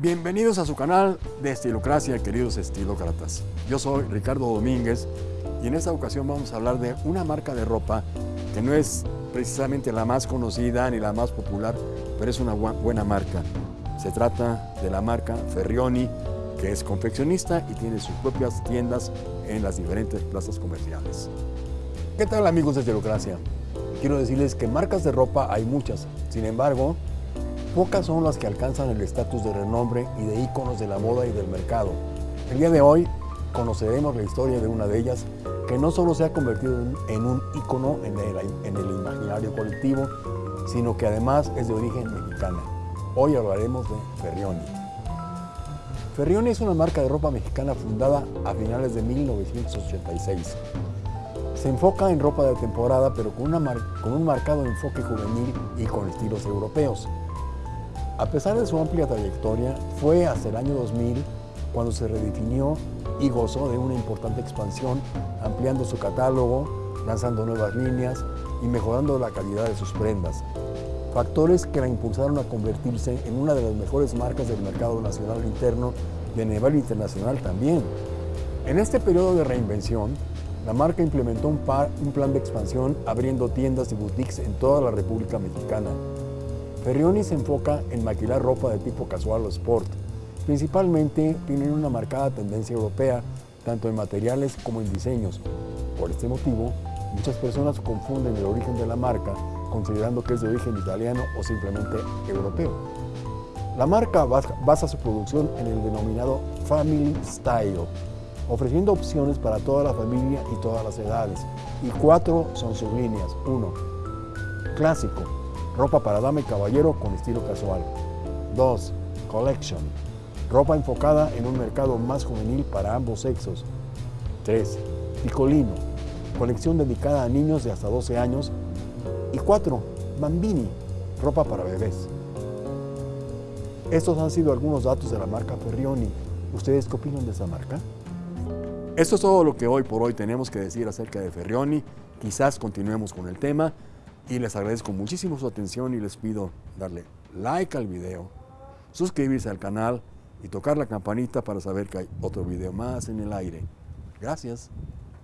Bienvenidos a su canal de Estilocracia, queridos estilócratas. Yo soy Ricardo Domínguez y en esta ocasión vamos a hablar de una marca de ropa que no es precisamente la más conocida ni la más popular, pero es una buena marca. Se trata de la marca Ferrioni, que es confeccionista y tiene sus propias tiendas en las diferentes plazas comerciales. ¿Qué tal amigos de Estilocracia? Quiero decirles que marcas de ropa hay muchas, sin embargo, Pocas son las que alcanzan el estatus de renombre y de íconos de la moda y del mercado. El día de hoy conoceremos la historia de una de ellas que no solo se ha convertido en un ícono en el, imaginario colectivo, sino que además es de origen mexicana. Hoy hablaremos de Ferrioni. Ferrioni es una marca de ropa mexicana fundada a finales de 1986. Se enfoca en ropa de temporada, pero con, con un marcado enfoque juvenil y con estilos europeos. A pesar de su amplia trayectoria, fue hasta el año 2000 cuando se redefinió y gozó de una importante expansión, ampliando su catálogo, lanzando nuevas líneas y mejorando la calidad de sus prendas. Factores que la impulsaron a convertirse en una de las mejores marcas del mercado nacional interno y a nivel internacional también. En este periodo de reinvención, la marca implementó un, un plan de expansión abriendo tiendas y boutiques en toda la República Mexicana, Ferrioni se enfoca en maquilar ropa de tipo casual o sport. Principalmente tienen una marcada tendencia europea, tanto en materiales como en diseños. Por este motivo, muchas personas confunden el origen de la marca considerando que es de origen italiano o simplemente europeo. La marca basa su producción en el denominado Family Style, ofreciendo opciones para toda la familia y todas las edades. Y cuatro son sus líneas. Uno, Clásico, ropa para dama y caballero con estilo casual. 2. Collection, ropa enfocada en un mercado más juvenil para ambos sexos. 3. Picolino, colección dedicada a niños de hasta 12 años. Y 4. Bambini, ropa para bebés. Estos han sido algunos datos de la marca Ferrioni. ¿Ustedes qué opinan de esa marca? Esto es todo lo que hoy por hoy tenemos que decir acerca de Ferrioni. Quizás continuemos con el tema y les agradezco muchísimo su atención y les pido darle like al video, suscribirse al canal y tocar la campanita para saber que hay otro video más en el aire. Gracias.